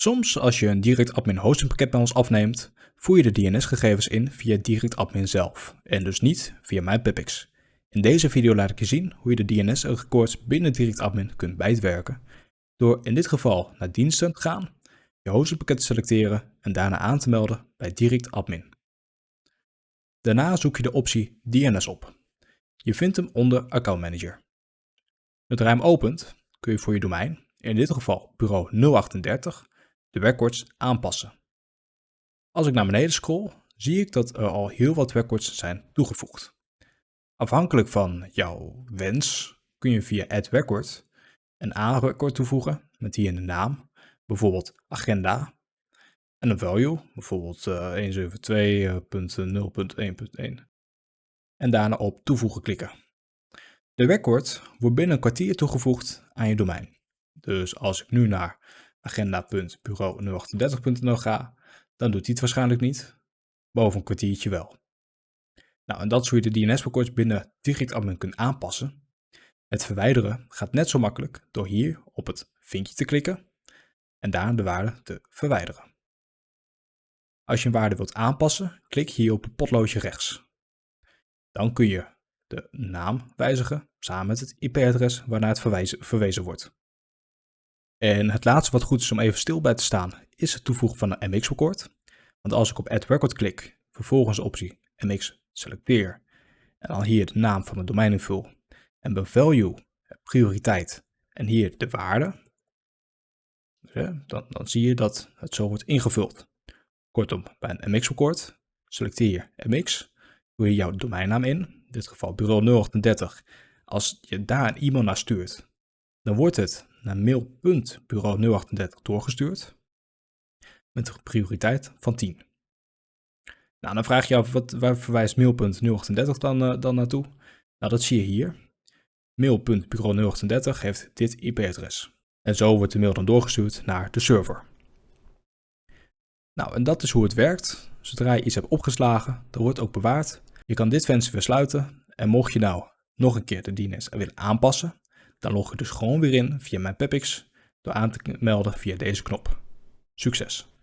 Soms als je een direct admin hosting pakket bij ons afneemt, voer je de DNS-gegevens in via direct admin zelf en dus niet via MyPipX. In deze video laat ik je zien hoe je de DNS-records binnen direct admin kunt bijwerken door in dit geval naar diensten te gaan, je hostingpakket te selecteren en daarna aan te melden bij direct admin. Daarna zoek je de optie DNS op. Je vindt hem onder Account Manager. Je hem opent, kun je voor je domein, in dit geval bureau 038, de records aanpassen. Als ik naar beneden scroll, zie ik dat er al heel wat records zijn toegevoegd. Afhankelijk van jouw wens kun je via Add Record een A-record toevoegen met hier de naam, bijvoorbeeld agenda, en een value, bijvoorbeeld uh, 172.0.1.1. En daarna op toevoegen klikken. De record wordt binnen een kwartier toegevoegd aan je domein. Dus als ik nu naar agenda.bureau038.nl ga, dan doet hij het waarschijnlijk niet. Boven een kwartiertje wel. Nou, en dat is je de DNS-records binnen DirectAdmin kunt aanpassen. Het verwijderen gaat net zo makkelijk door hier op het vinkje te klikken en daar de waarde te verwijderen. Als je een waarde wilt aanpassen, klik hier op het potloodje rechts. Dan kun je de naam wijzigen samen met het IP-adres waarnaar het verwezen wordt. En het laatste wat goed is om even stil bij te staan, is het toevoegen van een MX-record. Want als ik op Add Record klik, vervolgens optie MX selecteer en dan hier de naam van mijn domein invul en bij value prioriteit en hier de waarde, dan, dan zie je dat het zo wordt ingevuld. Kortom, bij een MX-record selecteer MX, doe je jouw domeinnaam in, in dit geval bureau 038. Als je daar een e-mail naar stuurt, dan wordt het naar mail.bureau038 doorgestuurd met een prioriteit van 10. Nou, dan vraag je af, wat, waar verwijst mail.038 dan, uh, dan naartoe? Nou, dat zie je hier. Mail.bureau038 heeft dit IP-adres. En zo wordt de mail dan doorgestuurd naar de server. Nou, en dat is hoe het werkt. Zodra je iets hebt opgeslagen, dan wordt ook bewaard. Je kan dit venster weer sluiten. En mocht je nou nog een keer de DNS willen aanpassen, dan log je dus gewoon weer in via mijn Pepix door aan te melden via deze knop. Succes!